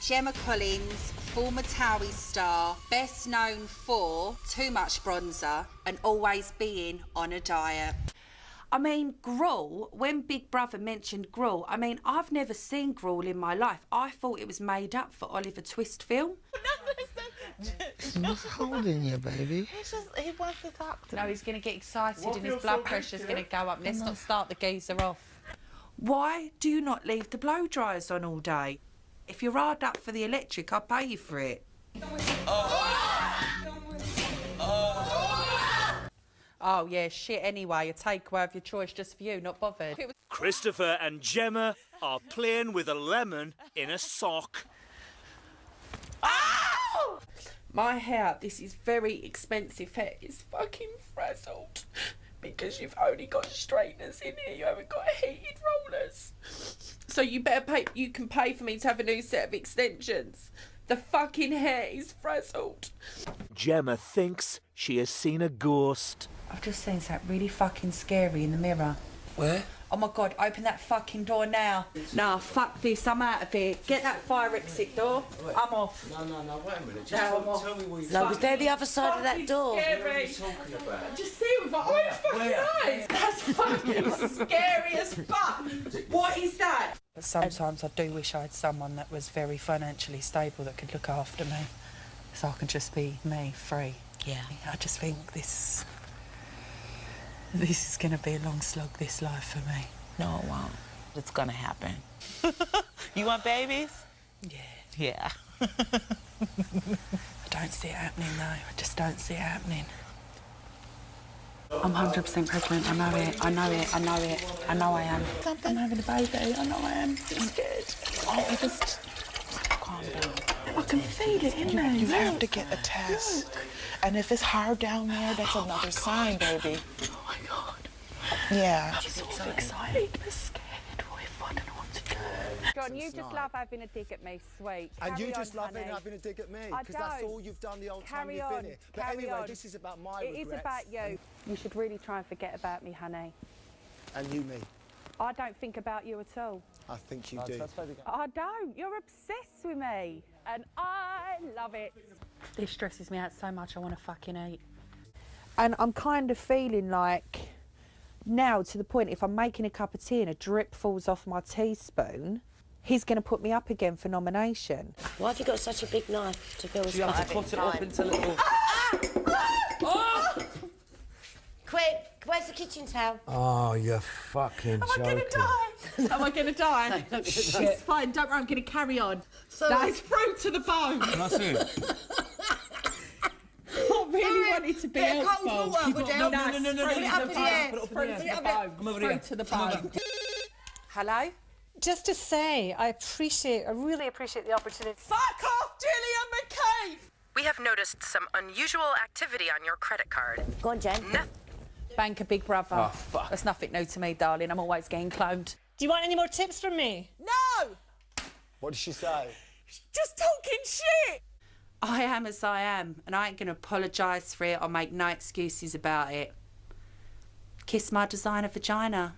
Gemma Collins, former Towie star, best known for too much bronzer and always being on a diet. I mean, gruel, when Big Brother mentioned gruel, I mean, I've never seen gruel in my life. I thought it was made up for Oliver Twist film. What's holding you, baby? He's just, he wants to talk to No, me. he's going to get excited What and his blood so pressure's going to go up. Let's not start the geezer off. Why do you not leave the blow dryers on all day? If you're hard up for the electric, I'll pay you for it. Oh, yeah, shit, anyway. A takeaway of your choice just for you, not bothered. Christopher and Gemma are playing with a lemon in a sock. Oh! My hair, this is very expensive hair, is fucking frazzled. Because you've only got straighteners in here, you haven't got heated rollers. So you better pay, you can pay for me to have a new set of extensions. The fucking hair is frazzled. Gemma thinks she has seen a ghost. I've just seen something really fucking scary in the mirror. Where? Oh my god, open that fucking door now. Nah, fuck this, I'm out of here. Get that fire exit door. I'm off. No, no, no, wait a minute. Just No, tell, tell me what you No, was there the other side of that door? Scary. What are you talking about. Just see it with my own fucking eyes. That's fucking scary as fuck. What is that? Sometimes I do wish I had someone that was very financially stable that could look after me. So I can just be me, free. Yeah. I just think this. This is going to be a long slog, this life for me. No, it won't. It's gonna happen. you want babies? Yeah. Yeah. I don't see it happening though. I just don't see it happening. I'm 100% pregnant. I know it. I know it. I know it. I know I am. I'm having a baby. I know I am. I'm scared. Oh, I just calm down. I can feel it in there. You have to get a test. And if it's hard down there, that's oh another sign, baby. Oh my god. Yeah. I'm so excited. I'm scared. What if I don't know what to do? John, you just love having a dig at me, sweet. And Carry you just on, love honey. having a dig at me because that's all you've done the whole time Carry you've on, been here. But carry anyway, on. this is about my It is regrets about you. You should really try and forget about me, honey. and you me. I don't think about you at all. I think you do. I don't. You're obsessed with me. And I love it. This stresses me out so much. I want to fucking eat. And I'm kind of feeling like now to the point if I'm making a cup of tea and a drip falls off my teaspoon, he's going to put me up again for nomination. Why have you got such a big knife to build You have to cut it up into little. Ah! Quick, where's the kitchen towel? Oh, you're fucking Am joking. Am I going to die? It's fine. Don't worry. I'm going to carry on. that is fruit to the bone. That's it. I really wanted to be helpful. No, no, no, no, no, no, Fruit no, to no, the put it bone. up, put it up Fruit in to the air. the bone. Come over here. Fruit to the bone. Hello? Just to say, I appreciate, I really appreciate the opportunity. Fuck off, Gillian McCabe! We have noticed some unusual activity on your credit card. Go on, Jen. Banker Big Brother. Oh, fuck. That's nothing new to me, darling. I'm always getting cloned. Do you want any more tips from me? No! What did she say? Just talking shit! I am as I am, and I ain't going to apologise for it or make no excuses about it. Kiss my designer vagina.